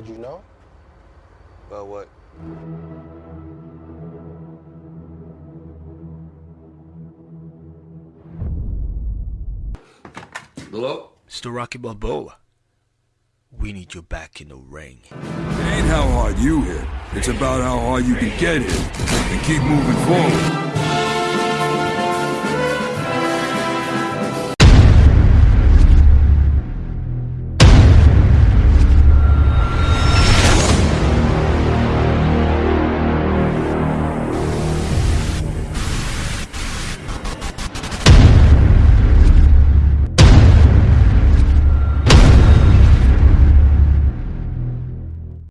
Did you know? About what? Hello? Mr. Rocky Balboa, we need you back in the ring. It ain't how hard you hit. It's about how hard you can get hit and keep moving forward.